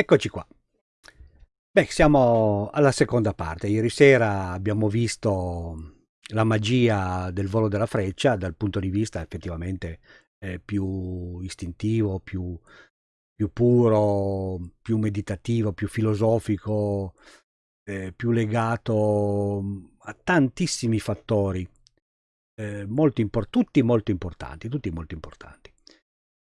Eccoci qua. Beh, siamo alla seconda parte. Ieri sera abbiamo visto la magia del volo della freccia dal punto di vista effettivamente eh, più istintivo, più, più, puro, più meditativo, più filosofico, eh, più legato a tantissimi fattori, eh, molto tutti molto importanti, tutti molto importanti.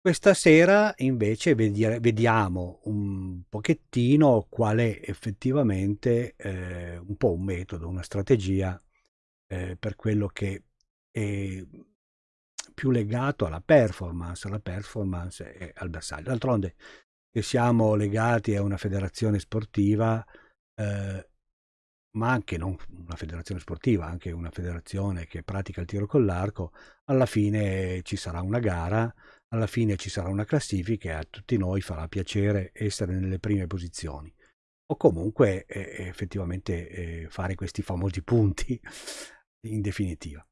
Questa sera invece vediamo un pochettino qual è effettivamente eh, un po' un metodo, una strategia eh, per quello che è più legato alla performance, alla performance e al bersaglio. D'altronde che siamo legati a una federazione sportiva, eh, ma anche non una federazione sportiva, anche una federazione che pratica il tiro con l'arco, alla fine ci sarà una gara alla fine ci sarà una classifica e a tutti noi farà piacere essere nelle prime posizioni o comunque eh, effettivamente eh, fare questi famosi punti in definitiva.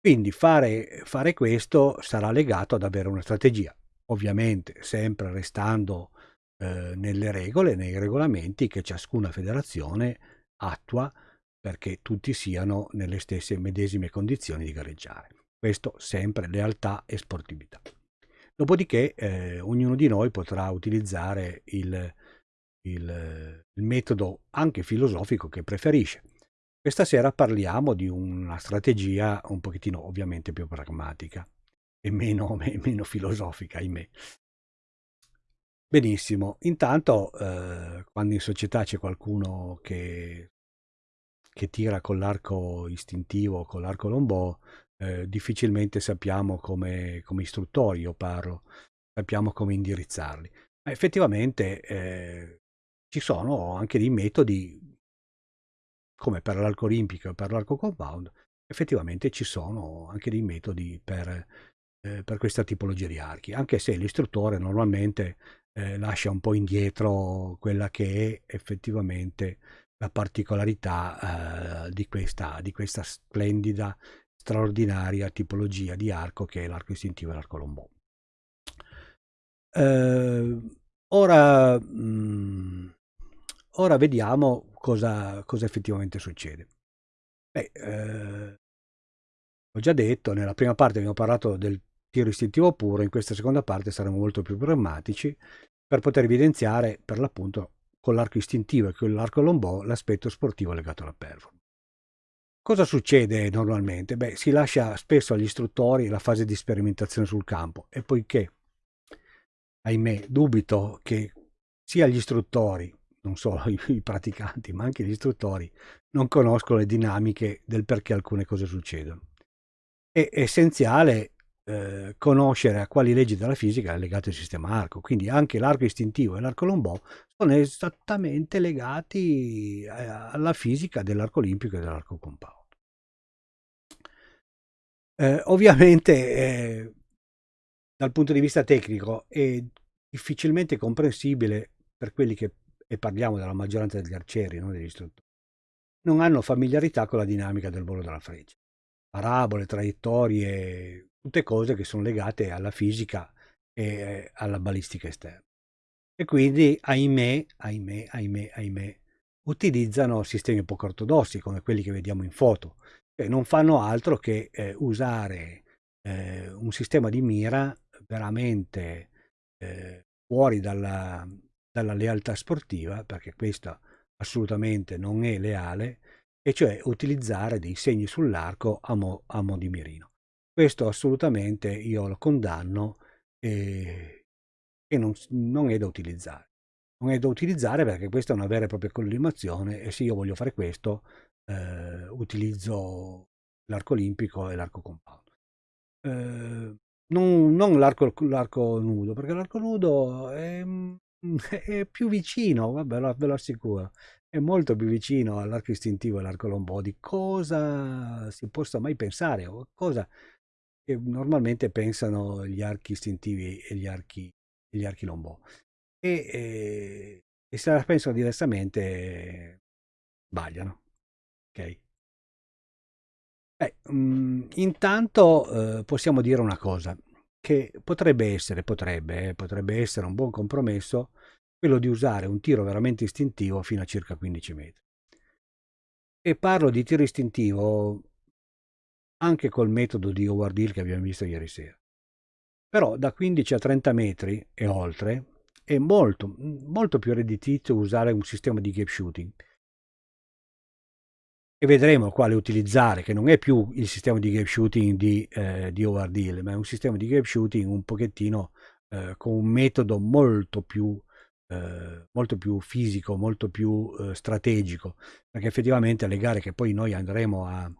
Quindi fare, fare, questo sarà legato ad avere una strategia, ovviamente sempre restando eh, nelle regole, nei regolamenti che ciascuna federazione attua perché tutti siano nelle stesse medesime condizioni di gareggiare. Questo sempre lealtà e sportività. Dopodiché eh, ognuno di noi potrà utilizzare il, il, il metodo anche filosofico che preferisce. Questa sera parliamo di una strategia un pochettino ovviamente più pragmatica e meno, meno filosofica, ahimè. Benissimo, intanto eh, quando in società c'è qualcuno che, che tira con l'arco istintivo, con l'arco lombò, eh, difficilmente sappiamo come, come istruttori, io parlo, sappiamo come indirizzarli. Ma effettivamente eh, ci sono anche dei metodi, come per l'arco olimpico e per l'arco compound, effettivamente ci sono anche dei metodi per, eh, per questa tipologia di archi, anche se l'istruttore normalmente eh, lascia un po' indietro quella che è effettivamente la particolarità eh, di, questa, di questa splendida straordinaria tipologia di arco che è l'arco istintivo e l'arco lombò. Eh, ora, mh, mm, ora, vediamo cosa, cosa, effettivamente succede. Beh, eh, ho già detto, nella prima parte abbiamo parlato del tiro istintivo puro, in questa seconda parte saremo molto più pragmatici per poter evidenziare per l'appunto con l'arco istintivo e con l'arco lombò l'aspetto sportivo legato alla performance. Cosa succede normalmente? Beh, si lascia spesso agli istruttori la fase di sperimentazione sul campo e poiché, ahimè, dubito che sia gli istruttori, non solo i, praticanti, ma anche gli istruttori, non conoscono le dinamiche del perché alcune cose succedono. È essenziale eh, conoscere a quali leggi della fisica è legato il sistema arco, quindi anche l'arco istintivo e l'arco lombò sono esattamente legati eh, alla fisica dell'arco olimpico e dell'arco compound. Eh, ovviamente eh, dal punto di vista tecnico è difficilmente comprensibile per quelli che, e parliamo della maggioranza degli arcieri, non degli istruttori, non hanno familiarità con la dinamica del volo della freccia. Parabole, traiettorie, tutte cose che sono legate alla fisica e alla balistica esterna. E quindi, ahimè, ahimè, ahimè, ahimè, utilizzano sistemi poco ortodossi come quelli che vediamo in foto, che non fanno altro che eh, usare eh, un sistema di mira veramente eh, fuori dalla, dalla lealtà sportiva, perché questo assolutamente non è leale, e cioè utilizzare dei segni sull'arco a, a mo' di mirino. Questo assolutamente io lo condanno e, e non, non, è da utilizzare. Non è da utilizzare perché questa è una vera e propria collimazione e se io voglio fare questo eh, utilizzo l'arco olimpico e l'arco compound. Eh, non, non l'arco, nudo, perché l'arco nudo è, è, più vicino, vabbè, ve lo assicuro, è molto più vicino all'arco istintivo e all'arco lombò di cosa si possa mai pensare o cosa che normalmente pensano gli archi istintivi e gli archi, gli archi lombò. E, e, e, se la pensano diversamente sbagliano. Ok? Eh, mh, intanto eh, possiamo dire una cosa, che potrebbe essere, potrebbe, eh, potrebbe essere un buon compromesso quello di usare un tiro veramente istintivo fino a circa 15 metri. E parlo di tiro istintivo anche col metodo di Howard Hill che abbiamo visto ieri sera. Però da 15 a 30 metri e oltre è molto, molto più redditizio usare un sistema di gap shooting. E vedremo quale utilizzare, che non è più il sistema di gap shooting di, eh, di Howard Hill, ma è un sistema di gap shooting un pochettino eh, con un metodo molto più, eh, molto più fisico, molto più eh, strategico, perché effettivamente le gare che poi noi andremo a,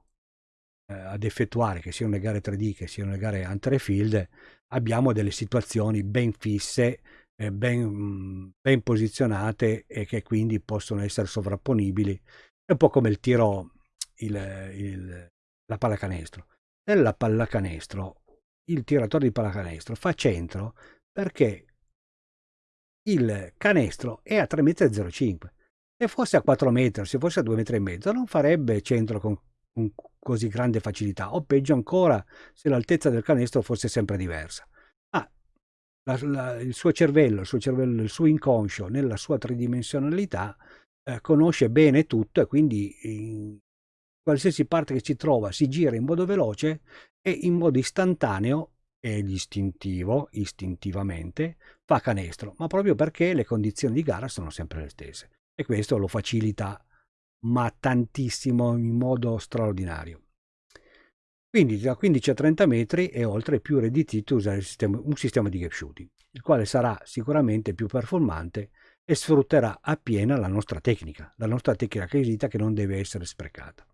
ad effettuare, che siano le gare 3D, che siano le gare Hunter Field, abbiamo delle situazioni ben fisse, eh, ben, ben, posizionate e che quindi possono essere sovrapponibili. È un po' come il tiro, il, il, la pallacanestro. Nella pallacanestro, il tiratore di pallacanestro fa centro perché il canestro è a 3,05 m. Se fosse a 4 metri, se fosse a 2,5 m, non farebbe centro con con così grande facilità, o peggio ancora se l'altezza del canestro fosse sempre diversa. Ah, la, la, il suo cervello, il suo cervello, il suo inconscio, nella sua tridimensionalità, eh, conosce bene tutto e quindi in qualsiasi parte che si trova si gira in modo veloce e in modo istantaneo ed istintivo, istintivamente, fa canestro, ma proprio perché le condizioni di gara sono sempre le stesse. E questo lo facilita ma tantissimo in modo straordinario. Quindi da 15 a 30 metri e oltre è più redditito usare sistema, un sistema di gap shooting, il quale sarà sicuramente più performante e sfrutterà appieno la nostra tecnica, la nostra tecnica acquisita che non deve essere sprecata.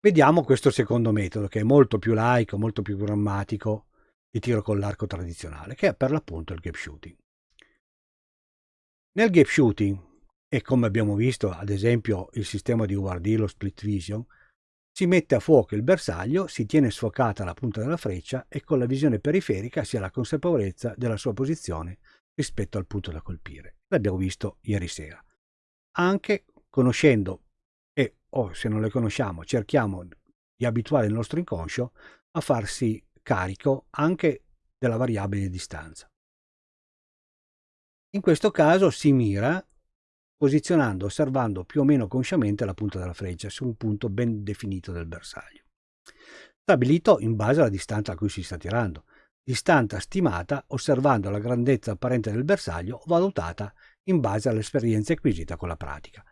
Vediamo questo secondo metodo che è molto più laico, molto più grammatico di tiro con l'arco tradizionale, che è per l'appunto il gap shooting. Nel gap shooting e come abbiamo visto ad esempio il sistema di URD, lo split vision, si mette a fuoco il bersaglio, si tiene sfocata la punta della freccia e con la visione periferica si ha la consapevolezza della sua posizione rispetto al punto da colpire. L'abbiamo visto ieri sera. Anche conoscendo e o se non le conosciamo cerchiamo di abituare il nostro inconscio a farsi carico anche della variabile di distanza. In questo caso si mira posizionando osservando più o meno consciamente la punta della freccia su un punto ben definito del bersaglio. Stabilito in base alla distanza a cui si sta tirando, distanza stimata osservando la grandezza apparente del bersaglio valutata in base all'esperienza acquisita con la pratica.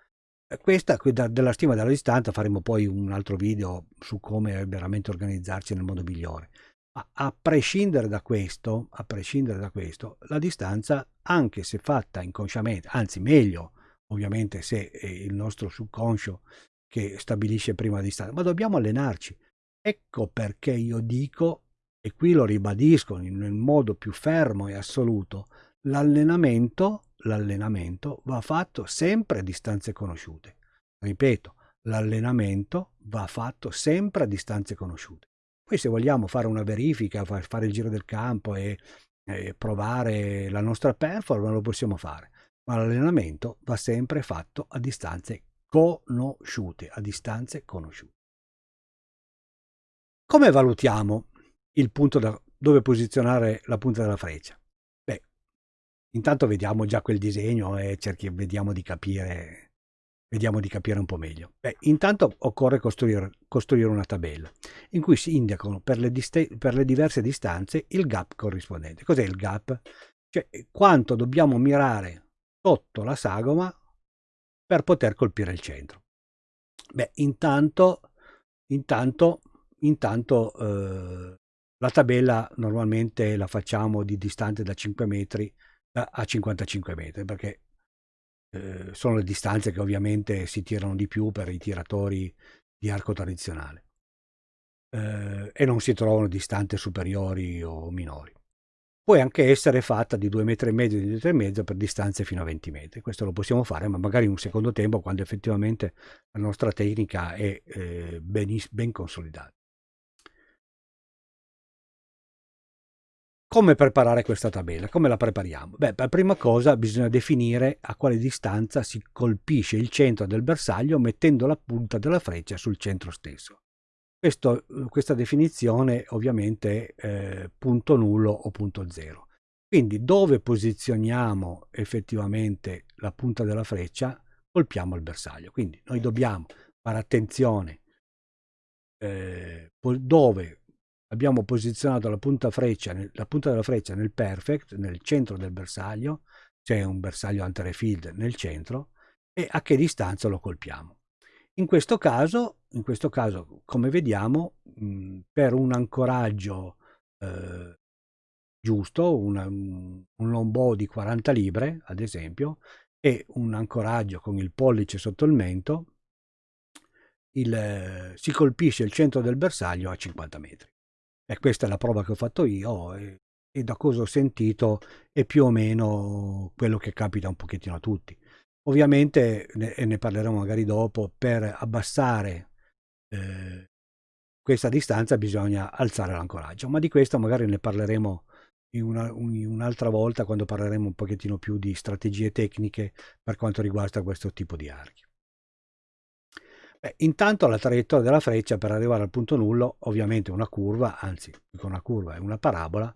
Questa della stima della distanza faremo poi un altro video su come veramente organizzarci nel modo migliore. Ma a prescindere da questo, a prescindere da questo, la distanza, anche se fatta inconsciamente, anzi meglio, ovviamente se è il nostro subconscio che stabilisce prima distanza, ma dobbiamo allenarci. Ecco perché io dico, e qui lo ribadisco nel modo più fermo e assoluto, l'allenamento, l'allenamento va fatto sempre a distanze conosciute. Ripeto, l'allenamento va fatto sempre a distanze conosciute. Poi se vogliamo fare una verifica, fare il giro del campo e, e provare la nostra performance, lo possiamo fare ma l'allenamento va sempre fatto a distanze conosciute, a distanze conosciute. Come valutiamo il punto da dove posizionare la punta della freccia? Beh, intanto vediamo già quel disegno e cerchi, vediamo di capire, vediamo di capire un po' meglio. Beh, intanto occorre costruire, costruire una tabella in cui si indicano per le, per le diverse distanze il gap corrispondente. Cos'è il gap? Cioè quanto dobbiamo mirare sotto la sagoma per poter colpire il centro. Beh, intanto, intanto, intanto eh, la tabella normalmente la facciamo di distante da 5 metri a 55 metri perché eh, sono le distanze che ovviamente si tirano di più per i tiratori di arco tradizionale eh, e non si trovano distanze superiori o minori può anche essere fatta di 2 metri e mezzo di 2 metri per distanze fino a 20 metri. Questo lo possiamo fare, ma magari in un secondo tempo quando effettivamente la nostra tecnica è eh, ben, ben consolidata. Come preparare questa tabella? Come la prepariamo? Beh, per prima cosa bisogna definire a quale distanza si colpisce il centro del bersaglio mettendo la punta della freccia sul centro stesso. Questo, questa definizione ovviamente è eh, punto nullo o punto zero. Quindi dove posizioniamo effettivamente la punta della freccia, colpiamo il bersaglio. Quindi noi dobbiamo fare attenzione eh, dove abbiamo posizionato la punta, freccia, la punta della freccia nel perfect, nel centro del bersaglio, c'è un bersaglio anterefield nel centro, e a che distanza lo colpiamo. In questo caso, in questo caso come vediamo, mh, per un ancoraggio eh, giusto, una, un longbow di 40 libre, ad esempio, e un ancoraggio con il pollice sotto il mento, il, si colpisce il centro del bersaglio a 50 metri. E questa è la prova che ho fatto io e, e da cosa ho sentito è più o meno quello che capita un pochettino a tutti. Ovviamente, ne, e ne parleremo magari dopo, per abbassare eh, questa distanza bisogna alzare l'ancoraggio, ma di questo magari ne parleremo in una, un, un'altra volta quando parleremo un pochettino più di strategie tecniche per quanto riguarda questo tipo di archi. Beh, intanto la traiettoria della freccia per arrivare al punto nullo, ovviamente una curva, anzi una curva è una parabola,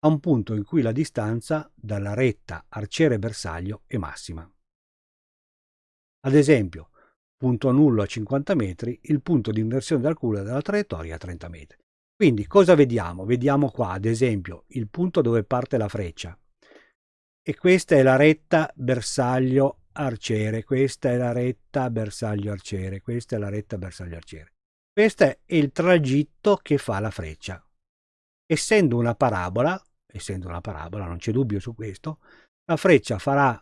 a un punto in cui la distanza dalla retta arciere-bersaglio è massima. Ad esempio, punto nullo a 50 metri, il punto di inversione della curva della traiettoria a 30 metri. Quindi cosa vediamo? Vediamo qua, ad esempio, il punto dove parte la freccia. E questa è la retta bersaglio arciere, questa è la retta bersaglio arciere, questa è la retta bersaglio arciere. Questo è il tragitto che fa la freccia. Essendo una parabola, essendo una parabola, non c'è dubbio su questo, la freccia farà,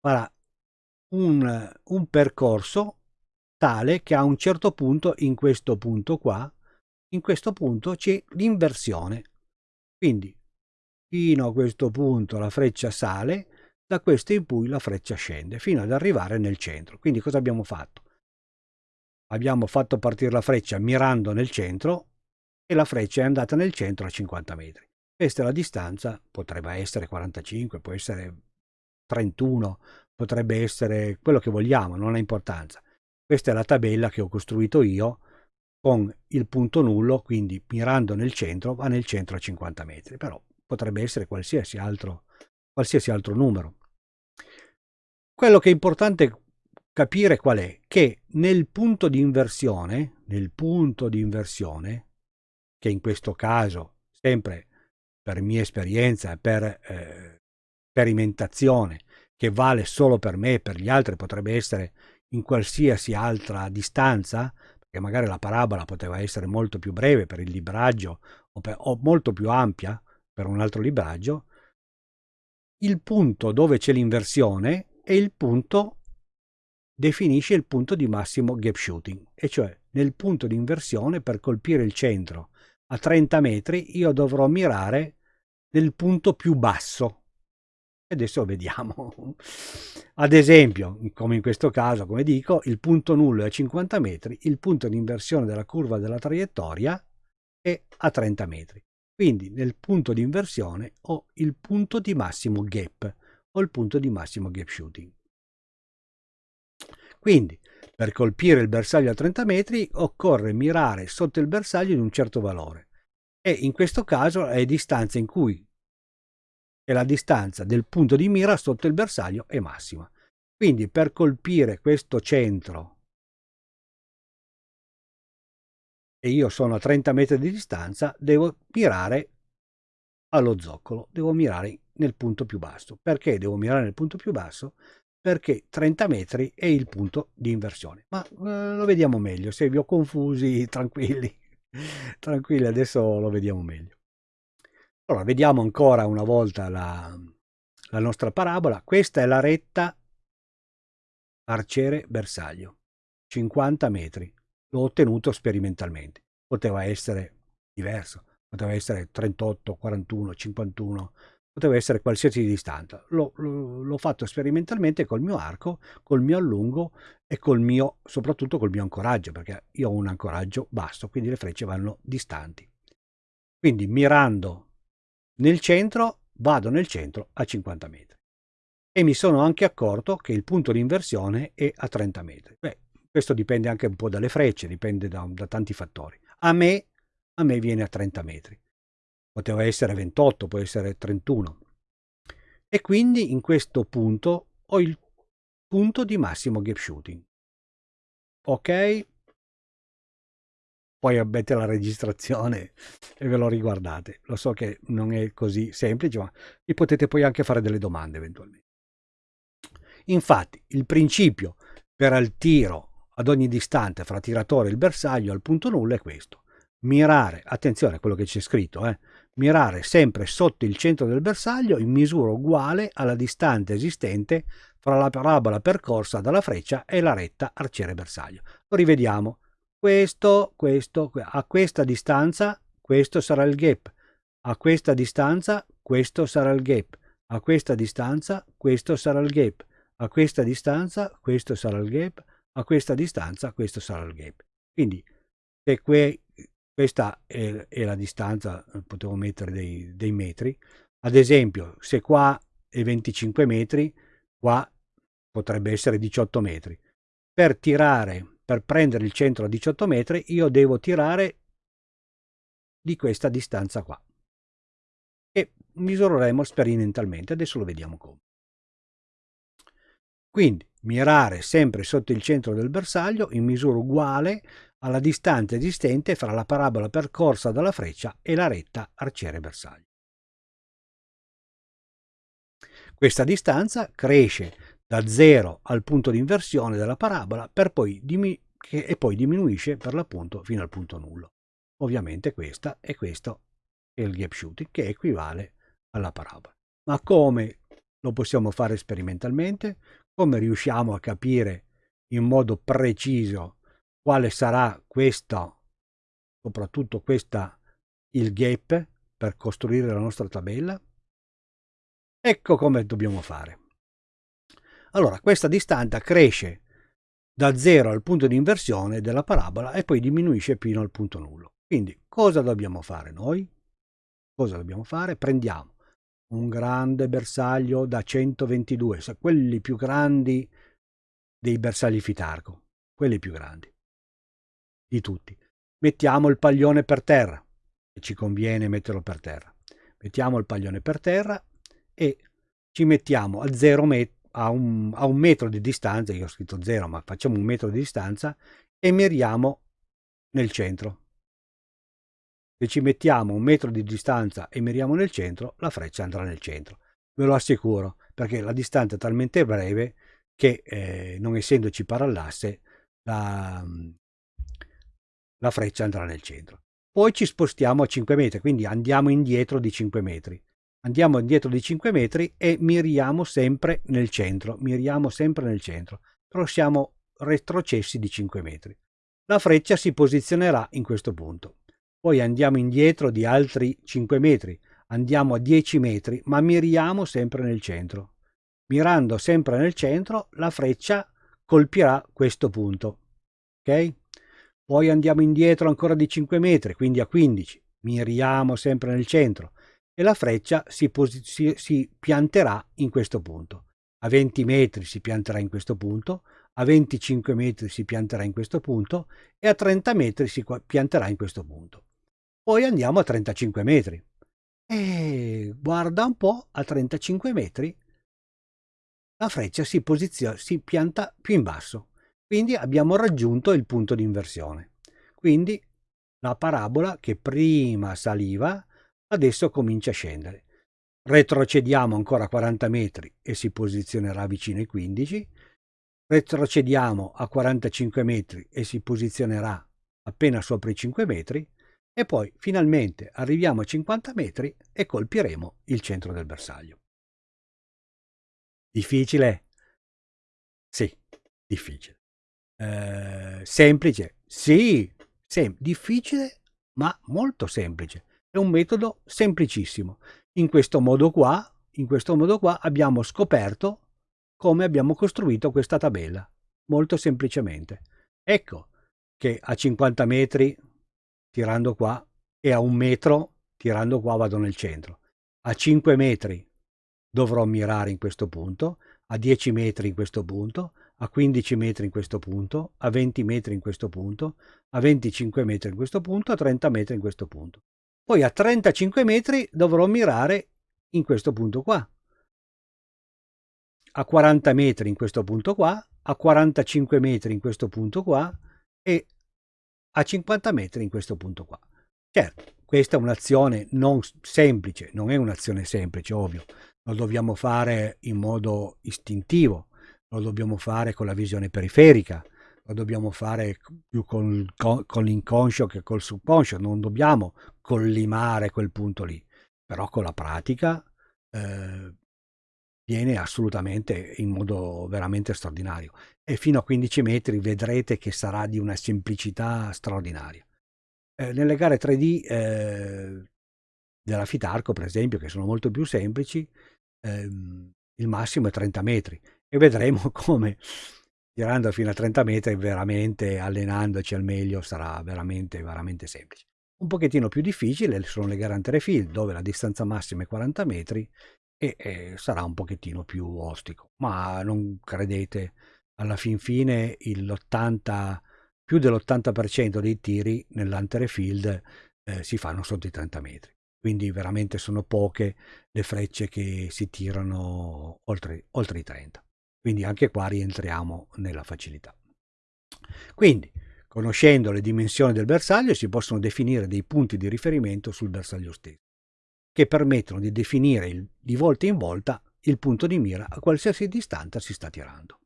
farà un, un percorso tale che a un certo punto, in questo punto qua, in questo punto c'è l'inversione. Quindi fino a questo punto la freccia sale, da questo in poi la freccia scende fino ad arrivare nel centro. Quindi cosa abbiamo fatto? Abbiamo fatto partire la freccia mirando nel centro e la freccia è andata nel centro a 50 metri. Questa è la distanza, potrebbe essere 45, può essere 31, potrebbe essere quello che vogliamo, non ha importanza. Questa è la tabella che ho costruito io con il punto nullo, quindi mirando nel centro, va nel centro a 50 metri, però potrebbe essere qualsiasi altro, qualsiasi altro numero. Quello che è importante capire qual è? Che nel punto di inversione, nel punto di inversione, che in questo caso, sempre per mia esperienza per eh, sperimentazione, che vale solo per me e per gli altri, potrebbe essere in qualsiasi altra distanza, perché magari la parabola poteva essere molto più breve per il libraggio o, per, o molto più ampia per un altro libraggio, il punto dove c'è l'inversione e il punto definisce il punto di massimo gap shooting, e cioè nel punto di inversione per colpire il centro a 30 metri io dovrò mirare nel punto più basso. E adesso vediamo. Ad esempio, come in questo caso, come dico, il punto nullo è a 50 metri, il punto di inversione della curva della traiettoria è a 30 metri. Quindi nel punto di inversione ho il punto di massimo gap o il punto di massimo gap shooting. Quindi, per colpire il bersaglio a 30 metri occorre mirare sotto il bersaglio di un certo valore e in questo caso è distanza in cui è la distanza del punto di mira sotto il bersaglio è massima. Quindi per colpire questo centro e io sono a 30 metri di distanza, devo mirare allo zoccolo, devo mirare nel punto più basso. Perché devo mirare nel punto più basso? Perché 30 metri è il punto di inversione. Ma eh, lo vediamo meglio, se vi ho confusi, tranquilli, tranquilli, adesso lo vediamo meglio. Allora, vediamo ancora una volta la, la nostra parabola. Questa è la retta arciere-bersaglio, 50 metri. L'ho ottenuto sperimentalmente. Poteva essere diverso, poteva essere 38, 41, 51, poteva essere qualsiasi distanza. L'ho fatto sperimentalmente col mio arco, col mio allungo e col mio, soprattutto col mio ancoraggio, perché io ho un ancoraggio basso, quindi le frecce vanno distanti. Quindi mirando nel centro, vado nel centro a 50 metri. E mi sono anche accorto che il punto di inversione è a 30 metri. Beh, questo dipende anche un po' dalle frecce, dipende da, da tanti fattori. A me, a me viene a 30 metri. poteva essere 28, può essere 31. E quindi in questo punto ho il punto di massimo gap shooting. Ok, poi avete la registrazione e ve lo riguardate. Lo so che non è così semplice, ma vi potete poi anche fare delle domande eventualmente. Infatti, il principio per il tiro ad ogni distante fra tiratore e il bersaglio al punto nullo è questo. Mirare, attenzione a quello che c'è scritto, eh, mirare sempre sotto il centro del bersaglio in misura uguale alla distanza esistente fra la parabola percorsa dalla freccia e la retta arciere bersaglio. Lo rivediamo questo, questo, a questa distanza questo sarà il gap, a questa distanza questo sarà il gap, a questa distanza questo sarà il gap, a questa distanza questo sarà il gap, a questa distanza questo sarà il gap. Quindi se que, questa è, è, la distanza, potevo mettere dei, dei metri, ad esempio se qua è 25 metri, qua potrebbe essere 18 metri. Per tirare per prendere il centro a 18 metri io devo tirare di questa distanza qua. E misureremo sperimentalmente adesso lo vediamo come. Quindi mirare sempre sotto il centro del bersaglio in misura uguale alla distanza esistente fra la parabola percorsa dalla freccia e la retta arciere bersaglio questa distanza cresce da 0 al punto di inversione della parabola per poi che, e poi diminuisce per l'appunto fino al punto nullo. Ovviamente questa e questo è il gap shooting che equivale alla parabola. Ma come lo possiamo fare sperimentalmente? Come riusciamo a capire in modo preciso quale sarà questo, soprattutto questa, il gap per costruire la nostra tabella? Ecco come dobbiamo fare. Allora, questa distanza cresce da 0 al punto di inversione della parabola e poi diminuisce fino al punto nullo. Quindi cosa dobbiamo fare noi? Cosa dobbiamo fare? Prendiamo un grande bersaglio da 122, cioè quelli più grandi dei bersagli Fitarco, quelli più grandi di tutti. Mettiamo il paglione per terra, ci conviene metterlo per terra. Mettiamo il paglione per terra e ci mettiamo a 0 metri a un, a un metro di distanza, io ho scritto 0 ma facciamo un metro di distanza e miriamo nel centro. Se ci mettiamo un metro di distanza e miriamo nel centro, la freccia andrà nel centro. Ve lo assicuro, perché la distanza è talmente breve che eh, non essendoci parallasse, la, la freccia andrà nel centro. Poi ci spostiamo a 5 metri, quindi andiamo indietro di 5 metri andiamo indietro di 5 metri e miriamo sempre nel centro, miriamo sempre nel centro, però siamo retrocessi di 5 metri. La freccia si posizionerà in questo punto. Poi andiamo indietro di altri 5 metri, andiamo a 10 metri, ma miriamo sempre nel centro. Mirando sempre nel centro, la freccia colpirà questo punto. Ok? Poi andiamo indietro ancora di 5 metri, quindi a 15. Miriamo sempre nel centro e la freccia si, si, si pianterà in questo punto. A 20 metri si pianterà in questo punto, a 25 metri si pianterà in questo punto e a 30 metri si pianterà in questo punto. Poi andiamo a 35 metri. E guarda un po', a 35 metri la freccia si, si pianta più in basso. Quindi abbiamo raggiunto il punto di inversione. Quindi la parabola che prima saliva adesso comincia a scendere. Retrocediamo ancora 40 metri e si posizionerà vicino ai 15. Retrocediamo a 45 metri e si posizionerà appena sopra i 5 metri. E poi finalmente arriviamo a 50 metri e colpiremo il centro del bersaglio. Difficile? Sì, difficile. Eh, semplice? Sì, sem difficile, ma molto semplice. È un metodo semplicissimo. In questo modo qua, in questo modo qua abbiamo scoperto come abbiamo costruito questa tabella, molto semplicemente. Ecco che a 50 metri tirando qua e a un metro tirando qua vado nel centro. A 5 metri dovrò mirare in questo punto, a 10 metri in questo punto, a 15 metri in questo punto, a 20 metri in questo punto, a 25 metri in questo punto, a 30 metri in questo punto. Poi a 35 metri dovrò mirare in questo punto qua. A 40 metri in questo punto qua, a 45 metri in questo punto qua e a 50 metri in questo punto qua. Certo, questa è un'azione non semplice, non è un'azione semplice, ovvio, lo dobbiamo fare in modo istintivo, lo dobbiamo fare con la visione periferica, lo dobbiamo fare più con, con, con l'inconscio che col subconscio, non dobbiamo collimare quel punto lì, però con la pratica eh, viene assolutamente in modo veramente straordinario e fino a 15 metri vedrete che sarà di una semplicità straordinaria. Eh, nelle gare 3D eh, della Fitarco, per esempio, che sono molto più semplici, ehm, il massimo è 30 metri e vedremo come tirando fino a 30 metri veramente allenandoci al meglio sarà veramente veramente semplice. Un pochettino più difficile sono le gare ante field dove la distanza massima è 40 metri e, e sarà un pochettino più ostico. Ma non credete alla fin fine l'80 più dell'80% dei tiri nell'antere field eh, si fanno sotto i 30 metri. Quindi veramente sono poche le frecce che si tirano oltre, oltre i 30. Quindi anche qua rientriamo nella facilità. Quindi, conoscendo le dimensioni del bersaglio, si possono definire dei punti di riferimento sul bersaglio stesso, che permettono di definire il, di volta in volta il punto di mira a qualsiasi distanza si sta tirando.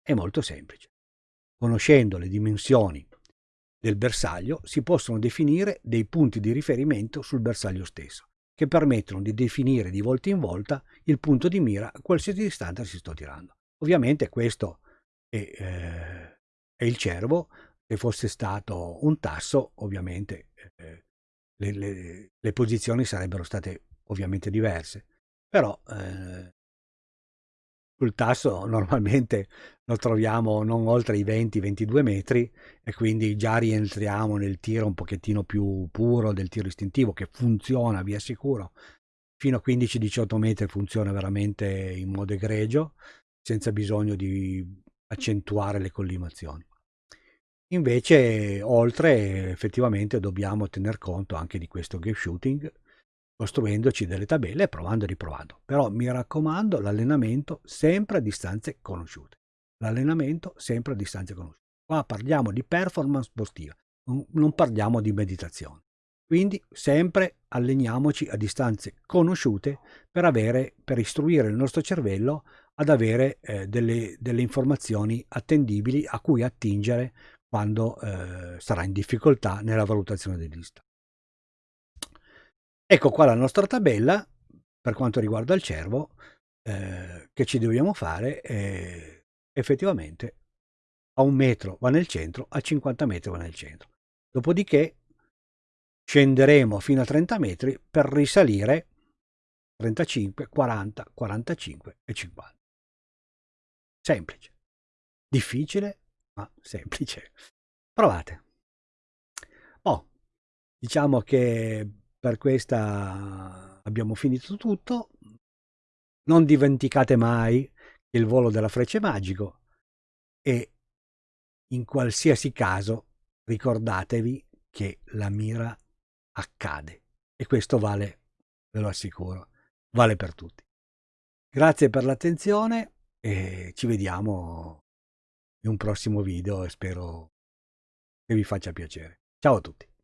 È molto semplice. Conoscendo le dimensioni del bersaglio si possono definire dei punti di riferimento sul bersaglio stesso, che permettono di definire di volta in volta il punto di mira a qualsiasi distanza si sto tirando. Ovviamente questo è, eh, è il cervo, se fosse stato un tasso ovviamente eh, le, le, le, posizioni sarebbero state ovviamente diverse, però eh, sul tasso normalmente lo troviamo non oltre i 20-22 metri e quindi già rientriamo nel tiro un pochettino più puro del tiro istintivo che funziona, vi assicuro. Fino a 15-18 metri funziona veramente in modo egregio, senza bisogno di accentuare le collimazioni. Invece, oltre, effettivamente dobbiamo tener conto anche di questo gap shooting costruendoci delle tabelle e provando e riprovando. Però mi raccomando l'allenamento sempre a distanze conosciute. L'allenamento sempre a distanze conosciute. Qua parliamo di performance sportiva, non parliamo di meditazione. Quindi sempre alleniamoci a distanze conosciute per, avere, per istruire il nostro cervello ad avere eh, delle, delle, informazioni attendibili a cui attingere quando eh, sarà in difficoltà nella valutazione dei lista. Ecco qua la nostra tabella per quanto riguarda il cervo eh, che ci dobbiamo fare eh, effettivamente a un metro va nel centro, a 50 metri va nel centro. Dopodiché scenderemo fino a 30 metri per risalire 35, 40, 45 e 50. Semplice. Difficile, ma semplice. Provate. Oh, diciamo che per questa abbiamo finito tutto. Non dimenticate mai il volo della freccia è magico e in qualsiasi caso ricordatevi che la mira accade e questo vale, ve lo assicuro, vale per tutti. Grazie per l'attenzione e ci vediamo in un prossimo video e spero che vi faccia piacere. Ciao a tutti.